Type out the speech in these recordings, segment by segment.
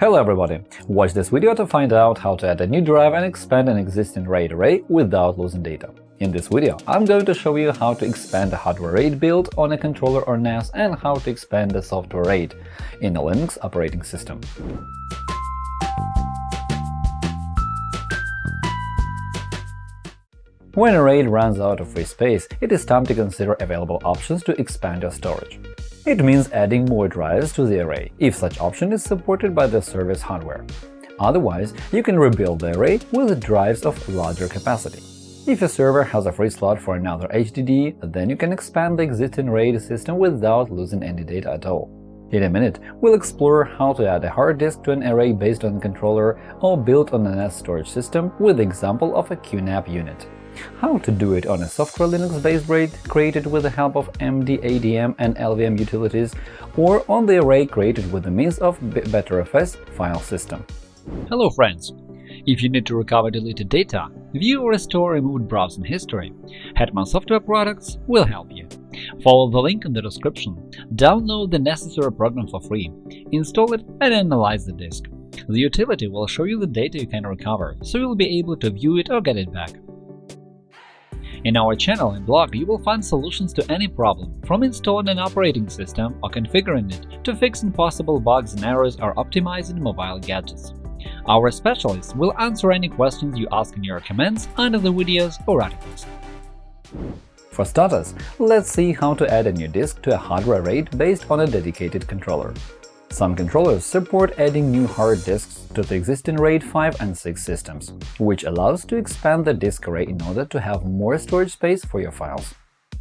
Hello everybody! Watch this video to find out how to add a new drive and expand an existing RAID array without losing data. In this video, I'm going to show you how to expand a hardware RAID built on a controller or NAS and how to expand a software RAID in a Linux operating system. When a RAID runs out of free space, it is time to consider available options to expand your storage. It means adding more drives to the array, if such option is supported by the service hardware. Otherwise, you can rebuild the array with drives of larger capacity. If a server has a free slot for another HDD, then you can expand the existing RAID system without losing any data at all. In a minute, we'll explore how to add a hard disk to an array based on a controller or built on a NAS storage system with the example of a QNAP unit how to do it on a software Linux-based RAID created with the help of MDADM and LVM utilities, or on the array created with the means of Btrfs file system. Hello friends! If you need to recover deleted data, view or restore removed browsing history, Hetman Software Products will help you. Follow the link in the description, download the necessary program for free, install it and analyze the disk. The utility will show you the data you can recover, so you'll be able to view it or get it back. In our channel and blog, you will find solutions to any problem, from installing an operating system or configuring it to fixing possible bugs and errors or optimizing mobile gadgets. Our specialists will answer any questions you ask in your comments under the videos or articles. For starters, let's see how to add a new disk to a hardware RAID based on a dedicated controller. Some controllers support adding new hard disks to the existing RAID 5 and 6 systems, which allows to expand the disk array in order to have more storage space for your files.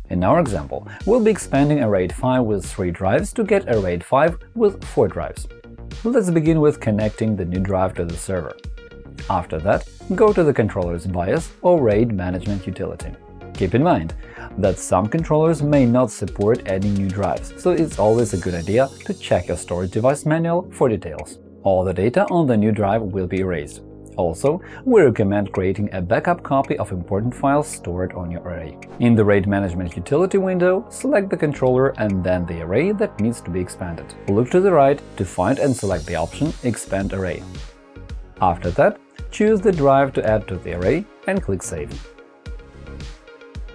In our example, we'll be expanding a RAID 5 with 3 drives to get a RAID 5 with 4 drives. Let's begin with connecting the new drive to the server. After that, go to the controller's BIOS or RAID management utility. Keep in mind that some controllers may not support adding new drives, so it's always a good idea to check your storage device manual for details. All the data on the new drive will be erased. Also, we recommend creating a backup copy of important files stored on your array. In the RAID Management utility window, select the controller and then the array that needs to be expanded. Look to the right to find and select the option Expand Array. After that, choose the drive to add to the array and click Save.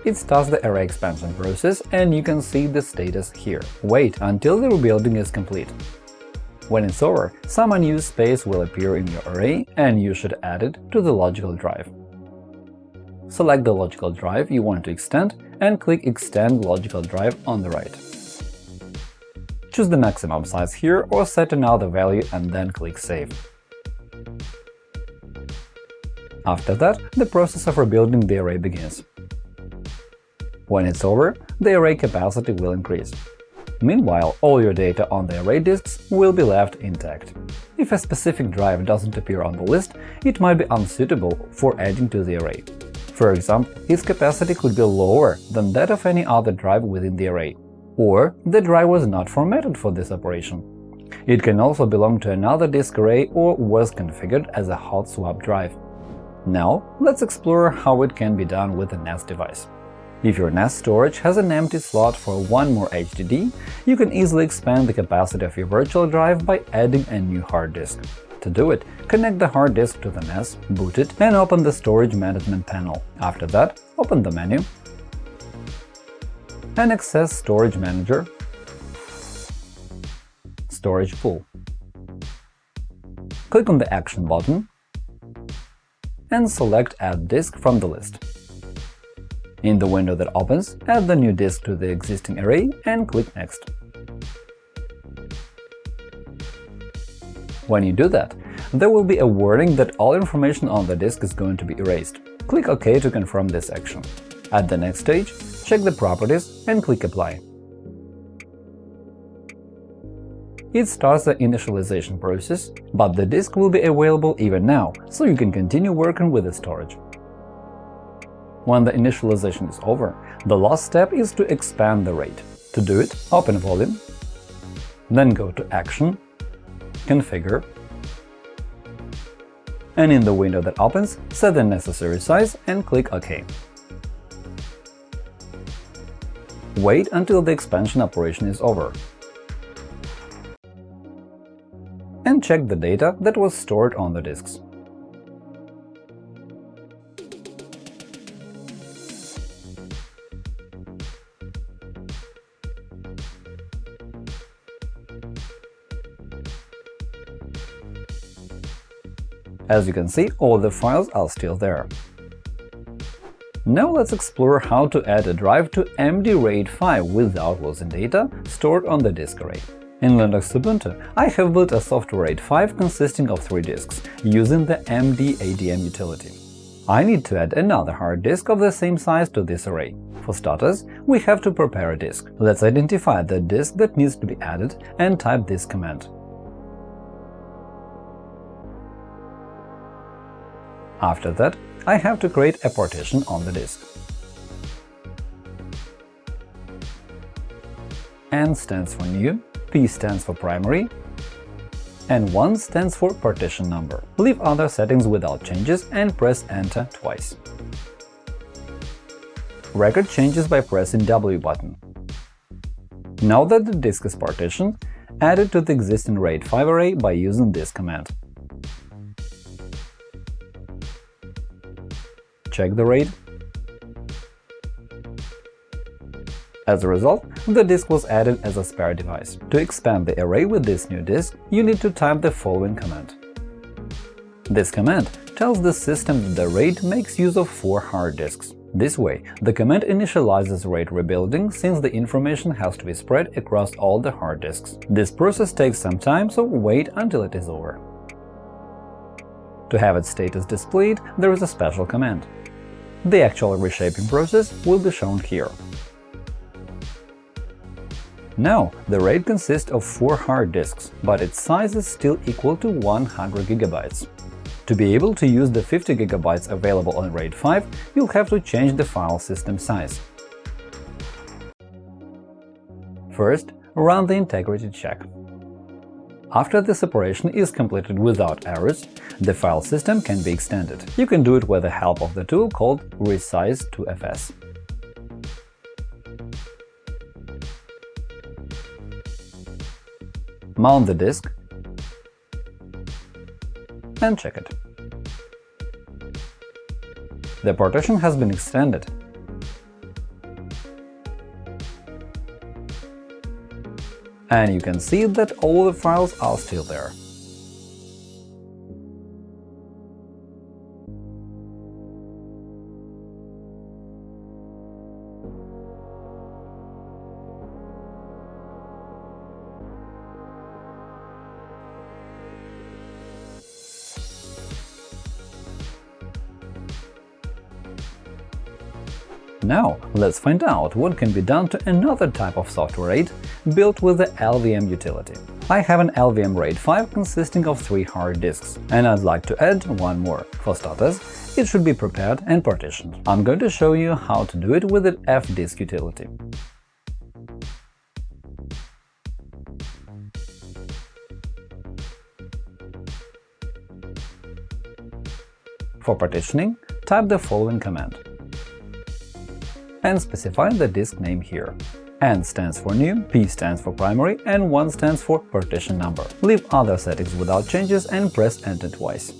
It starts the array expansion process, and you can see the status here. Wait until the rebuilding is complete. When it's over, some unused space will appear in your array, and you should add it to the logical drive. Select the logical drive you want to extend and click Extend logical drive on the right. Choose the maximum size here or set another value and then click Save. After that, the process of rebuilding the array begins. When it's over, the array capacity will increase. Meanwhile, all your data on the array disks will be left intact. If a specific drive doesn't appear on the list, it might be unsuitable for adding to the array. For example, its capacity could be lower than that of any other drive within the array. Or the drive was not formatted for this operation. It can also belong to another disk array or was configured as a hot swap drive. Now, let's explore how it can be done with a NAS device. If your NAS storage has an empty slot for one more HDD, you can easily expand the capacity of your virtual drive by adding a new hard disk. To do it, connect the hard disk to the NAS, boot it, and open the Storage Management panel. After that, open the menu and access Storage Manager Storage Pool. Click on the Action button and select Add disk from the list. In the window that opens, add the new disk to the existing array and click Next. When you do that, there will be a warning that all information on the disk is going to be erased. Click OK to confirm this action. At the next stage, check the properties and click Apply. It starts the initialization process, but the disk will be available even now, so you can continue working with the storage. When the initialization is over, the last step is to expand the RAID. To do it, open Volume, then go to Action, Configure, and in the window that opens, set the necessary size and click OK. Wait until the expansion operation is over. And and check the data that was stored on the disks. As you can see, all the files are still there. Now let's explore how to add a drive to MD RAID 5 without losing data stored on the disk array. In Linux Ubuntu, I have built a software RAID 5 consisting of three disks, using the MD-ADM utility. I need to add another hard disk of the same size to this array. For starters, we have to prepare a disk. Let's identify the disk that needs to be added and type this command. After that, I have to create a partition on the disk. N stands for new, P stands for primary, and 1 stands for partition number. Leave other settings without changes and press Enter twice. Record changes by pressing W button. Now that the disk is partitioned, add it to the existing RAID 5 array by using this command. Check the RAID. As a result, the disk was added as a spare device. To expand the array with this new disk, you need to type the following command. This command tells the system that the RAID makes use of four hard disks. This way, the command initializes RAID rebuilding since the information has to be spread across all the hard disks. This process takes some time, so wait until it is over. To have its status displayed, there is a special command. The actual reshaping process will be shown here. Now, the RAID consists of four hard disks, but its size is still equal to 100 GB. To be able to use the 50 GB available on RAID 5, you'll have to change the file system size. First, run the integrity check. After the separation is completed without errors, the file system can be extended. You can do it with the help of the tool called resize2fs. Mount the disk and check it. The partition has been extended, and you can see that all the files are still there. Now, let's find out what can be done to another type of software RAID built with the LVM utility. I have an LVM RAID 5 consisting of three hard disks, and I'd like to add one more. For starters, it should be prepared and partitioned. I'm going to show you how to do it with the fdisk utility. For partitioning, type the following command and specify the disk name here. N stands for new, P stands for primary, and 1 stands for partition number. Leave other settings without changes and press Enter twice.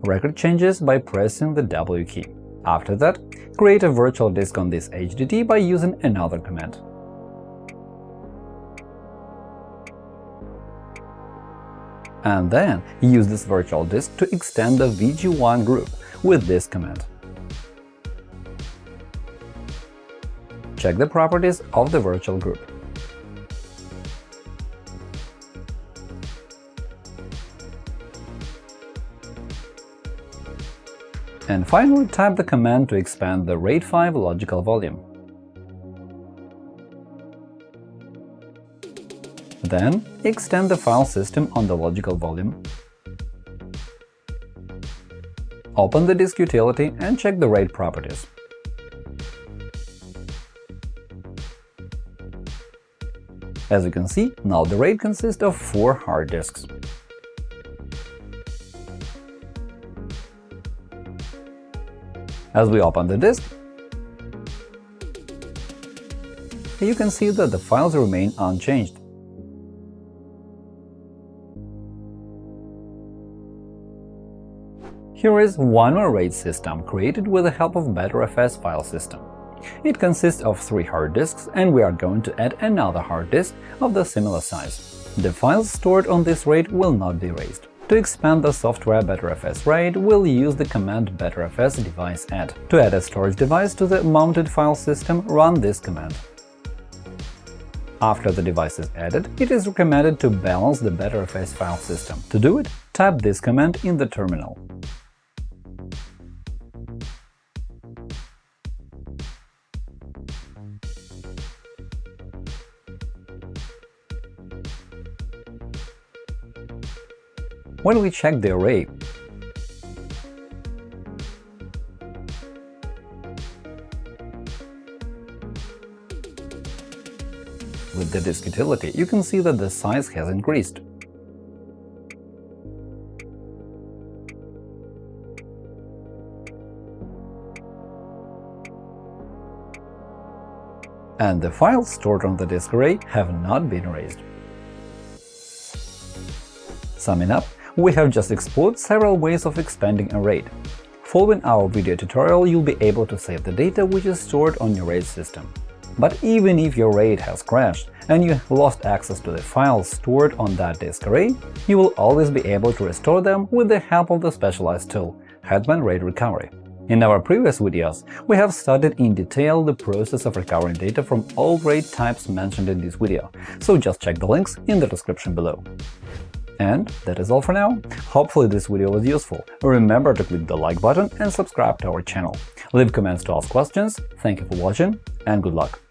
Record changes by pressing the W key. After that, create a virtual disk on this HDD by using another command. And then use this virtual disk to extend the VG1 group with this command. Check the properties of the virtual group. And finally, type the command to expand the RAID 5 logical volume. Then, extend the file system on the logical volume. Open the disk utility and check the RAID properties. As you can see, now the RAID consists of four hard disks. As we open the disk, you can see that the files remain unchanged. Here is one more RAID system, created with the help of Btrfs file system. It consists of three hard disks, and we are going to add another hard disk of the similar size. The files stored on this RAID will not be erased. To expand the software Btrfs RAID, we'll use the command btrfs device add. To add a storage device to the mounted file system, run this command. After the device is added, it is recommended to balance the Btrfs file system. To do it, type this command in the terminal. When we check the array, With the disk utility, you can see that the size has increased. And the files stored on the disk array have not been erased. Summing up, we have just explored several ways of expanding a RAID. Following our video tutorial, you'll be able to save the data which is stored on your RAID system. But even if your RAID has crashed and you lost access to the files stored on that disk array, you will always be able to restore them with the help of the specialized tool Hetman RAID Recovery. In our previous videos, we have studied in detail the process of recovering data from all RAID types mentioned in this video, so just check the links in the description below. And that is all for now. Hopefully this video was useful. Remember to click the like button and subscribe to our channel. Leave comments to ask questions. Thank you for watching, and good luck!